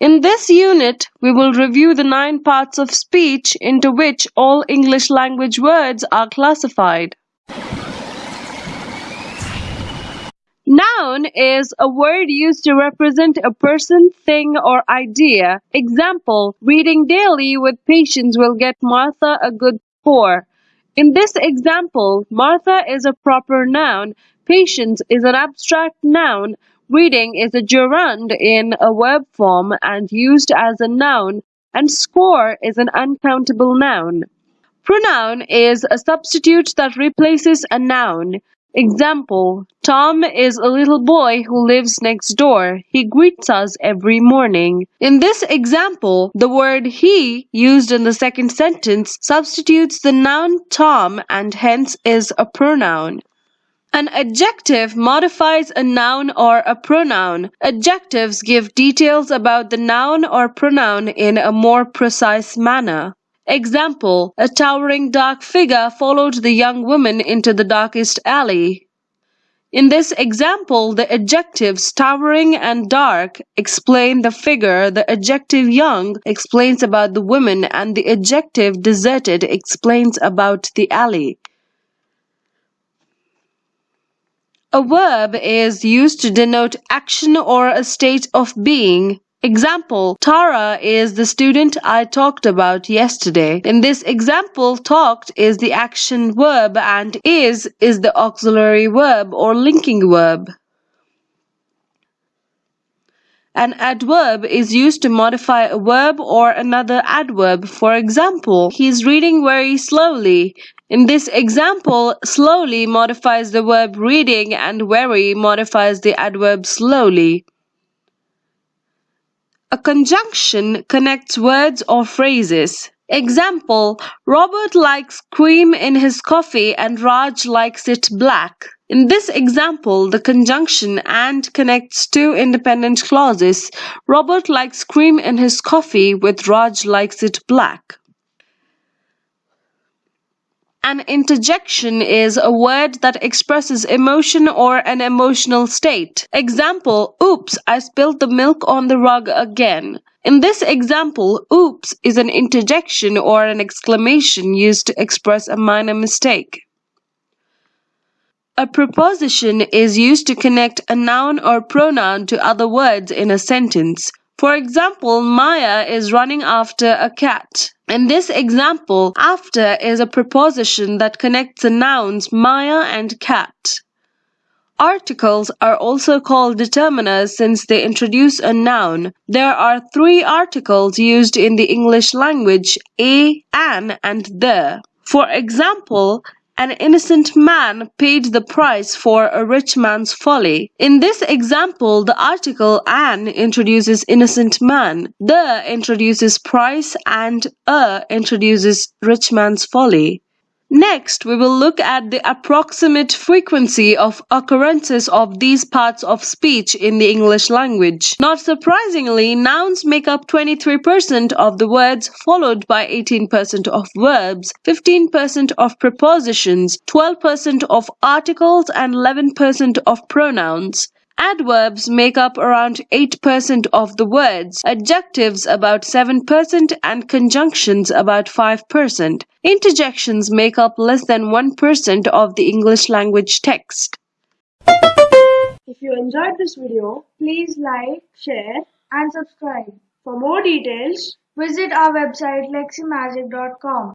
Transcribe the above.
In this unit, we will review the nine parts of speech into which all English language words are classified. Noun is a word used to represent a person, thing, or idea. Example, reading daily with patience will get Martha a good score. In this example, Martha is a proper noun, patience is an abstract noun, reading is a gerund in a verb form and used as a noun, and score is an uncountable noun. Pronoun is a substitute that replaces a noun. Example, Tom is a little boy who lives next door. He greets us every morning. In this example, the word he used in the second sentence substitutes the noun Tom and hence is a pronoun. An adjective modifies a noun or a pronoun. Adjectives give details about the noun or pronoun in a more precise manner. Example, a towering dark figure followed the young woman into the darkest alley. In this example, the adjectives towering and dark explain the figure, the adjective young explains about the woman, and the adjective deserted explains about the alley. A verb is used to denote action or a state of being. Example, Tara is the student I talked about yesterday. In this example, talked is the action verb and is is the auxiliary verb or linking verb. An adverb is used to modify a verb or another adverb. For example, he is reading very slowly. In this example, slowly modifies the verb reading and very modifies the adverb slowly. A conjunction connects words or phrases. Example, Robert likes cream in his coffee and Raj likes it black. In this example, the conjunction and connects two independent clauses. Robert likes cream in his coffee with Raj likes it black. An interjection is a word that expresses emotion or an emotional state. Example, oops, I spilled the milk on the rug again. In this example, oops is an interjection or an exclamation used to express a minor mistake. A preposition is used to connect a noun or pronoun to other words in a sentence. For example, Maya is running after a cat. In this example, after is a preposition that connects the nouns Maya and cat. Articles are also called determiners since they introduce a noun. There are three articles used in the English language, a, an, and the. For example, an innocent man paid the price for a rich man's folly. In this example, the article an introduces innocent man, the introduces price, and a introduces rich man's folly. Next, we will look at the approximate frequency of occurrences of these parts of speech in the English language. Not surprisingly, nouns make up 23% of the words, followed by 18% of verbs, 15% of prepositions, 12% of articles, and 11% of pronouns. Adverbs make up around 8% of the words, adjectives about 7%, and conjunctions about 5%. Interjections make up less than 1% of the English language text. If you enjoyed this video, please like, share and subscribe. For more details, visit our website leximagic.com.